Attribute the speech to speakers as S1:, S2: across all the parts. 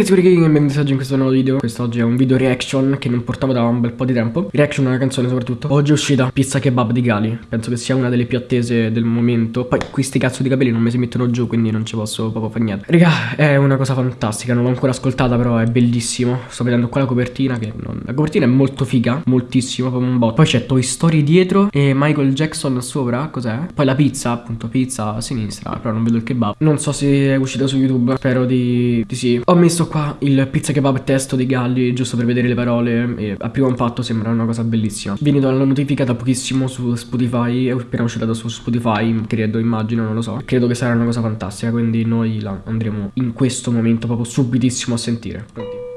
S1: ragazzi, che benvenuti oggi in questo nuovo video. Quest'oggi è un video reaction che non portavo da un bel po' di tempo. Reaction a una canzone soprattutto. Oggi è uscita Pizza Kebab di Gali. Penso che sia una delle più attese del momento. Poi questi cazzo di capelli non mi si mettono giù Quindi non ci posso proprio fare niente. Raga, è una cosa fantastica. Non l'ho ancora ascoltata però è bellissimo. Sto vedendo qua la copertina che non... La copertina è molto figa Moltissimo, proprio un botto Poi c'è Toy Story dietro E Michael Jackson sopra. Cos'è? Poi la pizza, appunto pizza a sinistra Però non vedo il kebab. Non so se è uscita su YouTube. Spero di, di sì. Ho messo qua il pizza kebab testo di Galli giusto per vedere le parole e a primo impatto sembra una cosa bellissima. Vieni dalla notifica da pochissimo su Spotify, è appena uscita su Spotify, credo, immagino, non lo so. Credo che sarà una cosa fantastica, quindi noi la andremo in questo momento proprio subitissimo a sentire. Pronti?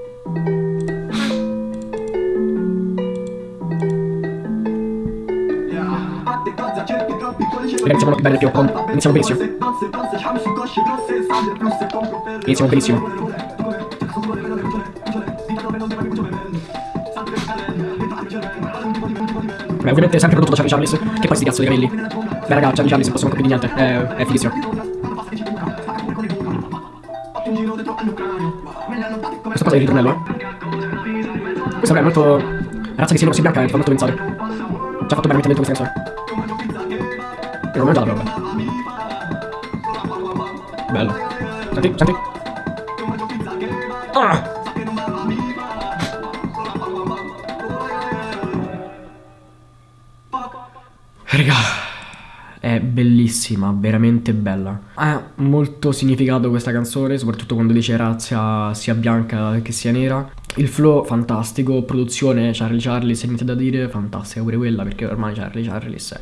S1: Ragazzi, siamo bene più, iniziamo benissimo. Iniziamo benissimo. Beh, ovviamente sempre prodotto da Charlie Charles, che poi sti cazzo di capelli. Beh raga, Charlie Charles non possiamo capire niente, è, è fighissimo. Questa cosa è il ritornello, eh. Questa è molto... La razza che si così bianca mi fa molto pensare. Ci ha fatto veramente dentro questa canzone. E non mangiata proprio. Bello. Senti, senti. Ah! Raga, è bellissima, veramente bella. Ha molto significato questa canzone, soprattutto quando dice razza sia bianca che sia nera. Il flow fantastico, produzione Charlie Charles, niente da dire, fantastica pure quella perché ormai Charlie Charles è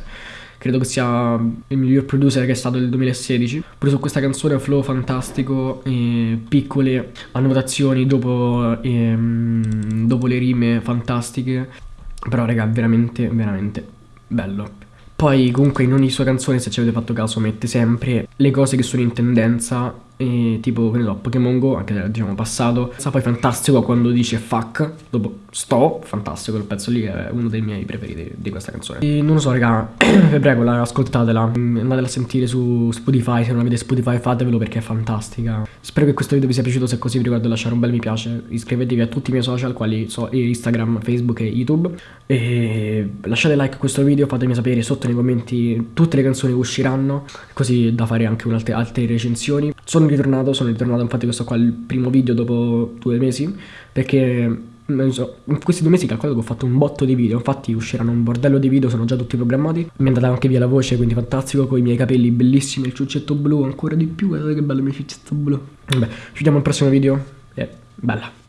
S1: credo che sia il miglior producer che è stato nel 2016. Pure su questa canzone flow fantastico, e piccole annotazioni dopo, e, dopo le rime fantastiche. Però raga, veramente, veramente bello. Poi comunque in ogni sua canzone, se ci avete fatto caso, mette sempre le cose che sono in tendenza e tipo, che ne so, Pokémon Go, anche diciamo passato. Sa poi fantastico quando dice fuck, dopo sto, fantastico, quel pezzo lì è uno dei miei preferiti di questa canzone. E non lo so, raga, vi prego, ascoltatela, andatela a sentire su Spotify, se non avete Spotify fatevelo perché è fantastica. Spero che questo video vi sia piaciuto, se è così vi ricordo di lasciare un bel mi piace, iscrivetevi a tutti i miei social, quali so Instagram, Facebook e YouTube. E lasciate like a questo video, fatemi sapere sotto nei commenti tutte le canzoni che usciranno, così da fare anche altre, altre recensioni. Sono ritornato, sono ritornato infatti questo qua è il primo video dopo due mesi perché so, in questi due mesi calcolato che ho fatto un botto di video infatti usciranno un bordello di video sono già tutti programmati mi è andata anche via la voce quindi fantastico con i miei capelli bellissimi il ciuccetto blu ancora di più guardate che bello il mio ciuccetto blu. Vabbè ci vediamo al prossimo video e bella